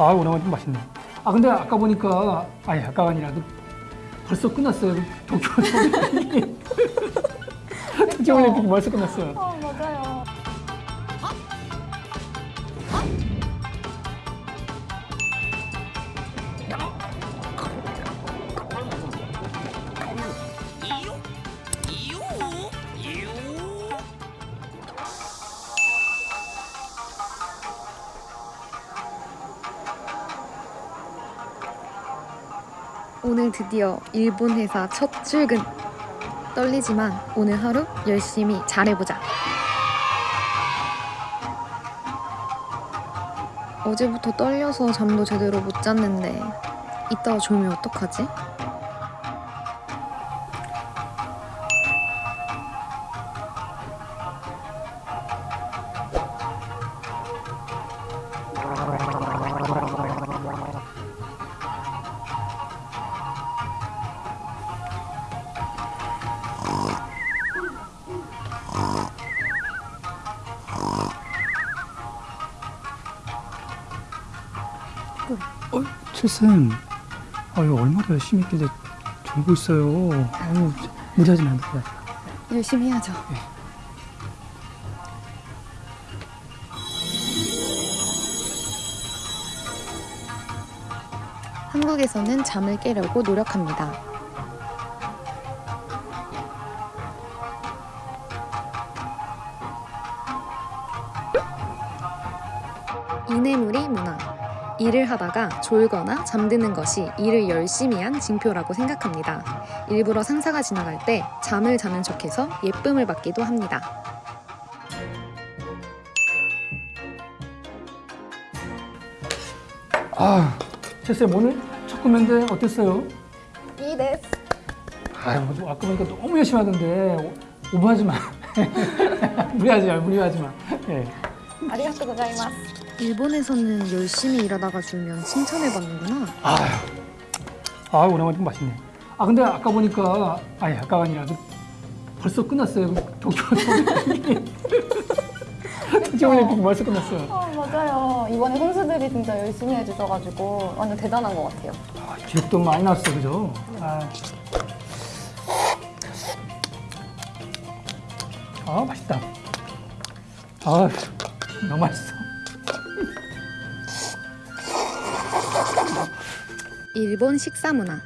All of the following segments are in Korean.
아 오나마 좀 맛있네. 아 근데 아까 보니까 아니 아까가 아니라 그 벌써 끝났어요. 그 도쿄 올림픽이. 도쿄 올림픽이 벌써 끝났어요. 어. 오늘 드디어 일본 회사 첫 출근. 떨리지만 오늘 하루 열심히 잘해보자. 어제부터 떨려서 잠도 제대로 못 잤는데 이따가 졸면 어떡하지? 어, 칠쌤. 아유 얼마나 열심히 있길래 졸고 있어요. 아유 무리하지 마. 열심히 해야죠. 한국에서는 잠을 깨려고 노력합니다. 이내무리 문화. 일을 하다가 졸거나 잠드는 것이 일을 열심히 한 징표라고 생각합니다. 일부러 상사가 지나갈 때 잠을 자는 척해서 예쁨을 받기도 합니다. 아, 칠쌤 오늘 첫 코멘트 어땠어요? 이 데스. 아유 아까 보니까 너무 열심히 하던데 오- 오버하지 마. 무리하지 마, 무리하지 마. 예. 아리가또 고자이마스. 일본에서는 열심히 일하다가 졸면 칭찬을 받는구나. 아유, 아 오나마 좀 맛있네. 아 근데 아까 보니까 아니 아까가 아니라 그 벌써 끝났어요. 그 도쿄. 도쿄 올림픽이 벌써 끝났어요. 어, 맞아요. 이번에 선수들이 진짜 열심히 해주셔가지고 완전 대단한 것 같아요. 아, 기록도 많이 나왔어, 그죠? 아, 아 맛있다. 아, 너무 맛있어. 일본 식사 문화.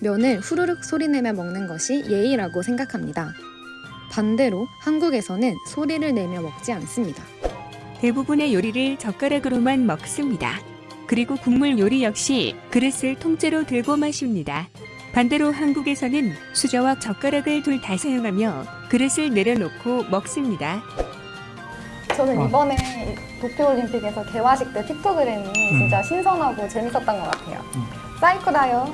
면을 후루룩 소리내며 먹는 것이 예의라고 생각합니다. 반대로 한국에서는 소리를 내며 먹지 않습니다. 대부분의 요리를 젓가락으로만 먹습니다. 그리고 국물 요리 역시 그릇을 통째로 들고 마십니다. 반대로 한국에서는 수저와 젓가락을 둘 다 사용하며 그릇을 내려놓고 먹습니다. 저는 어. 이번에 도쿄올림픽에서 개화식 때 픽토그램이 진짜 신선하고 재밌었던 것 같아요. 最高だよ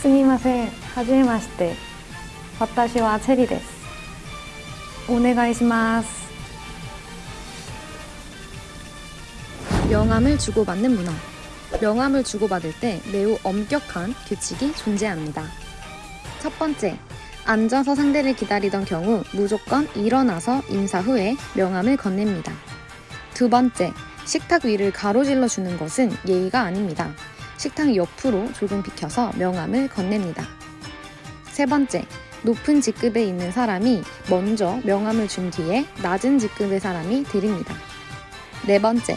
すみません、はめまして。私はチェリーです。お願いします。 명함을 주고받는 문화. 명함을 주고받을 때 매우 엄격한 규칙이 존재합니다. 첫 번째, 앉아서 상대를 기다리던 경우 무조건 일어나서 인사 후에 명함을 건넵니다. 두 번째, 식탁 위를 가로질러 주는 것은 예의가 아닙니다. 식탁 옆으로 조금 비켜서 명함을 건넵니다. 세 번째, 높은 직급에 있는 사람이 먼저 명함을 준 뒤에 낮은 직급의 사람이 드립니다. 네 번째,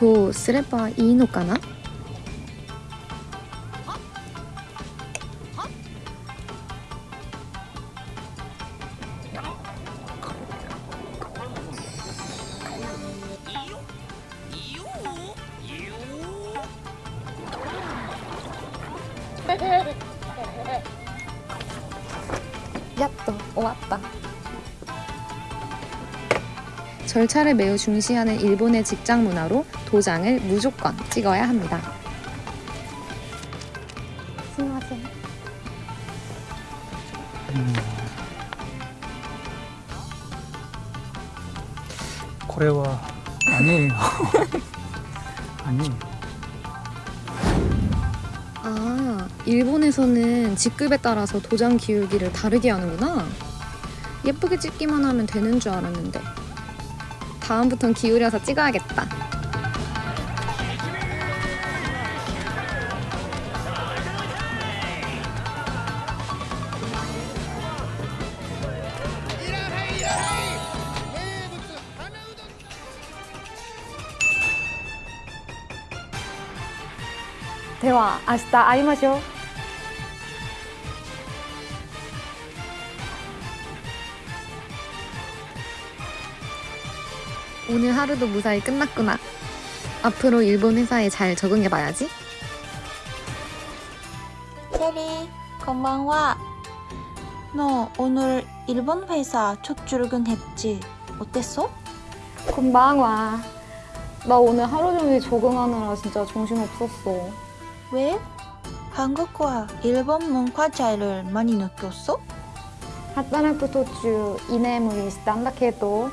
こうすればいいのかな？やっと終わった。 절차를 매우 중시하는 일본의 직장 문화로 도장을 무조건 찍어야 합니다. すみません。 고래와 아니에요. 아니. 아, 일본에서는 직급에 따라서 도장 기울기를 다르게 하는구나. 예쁘게 찍기만 하면 되는 줄 알았는데. 다음부턴 기울여서 찍어야겠 다. 대화 아시다 아이마쇼 오늘 하루도 무사히 끝났구나. 앞으로 일본 회사에 잘 적응해봐야지. 체리, 건방와. 너 오늘 일본 회사 첫 출근했지? 어땠어? 곤방와. 나 오늘 하루 종일 적응하느라 진짜 정신 없었어. 왜? 한국과 일본 문화 차이를 많이 느꼈어? 働く途中居眠りしたんだけど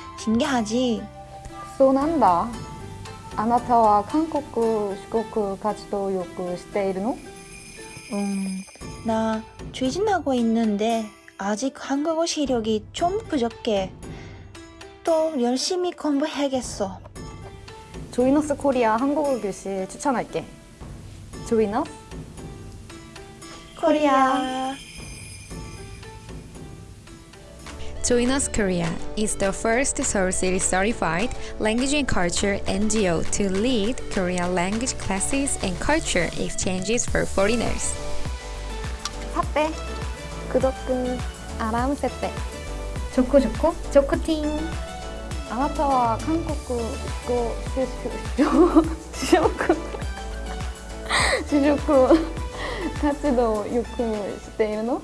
신기하지? そうなんだあなたは韓国四国活動をよくしているの 음, 나 추진하고 있는데 아직 한국어 실력이 좀 부족해. 또 열심히 공부해야겠어. 조이너스 코리아 한국어 교실 추천할게 조이너스 코리아. Join Us Korea is the first Seoul City certified language and culture NGO to lead Korean language classes and culture exchanges for foreigners. さて、구독은 알람設定。좋고 좋고 좋고팅. あなたは韓国語就職就職就職活動をよくしているの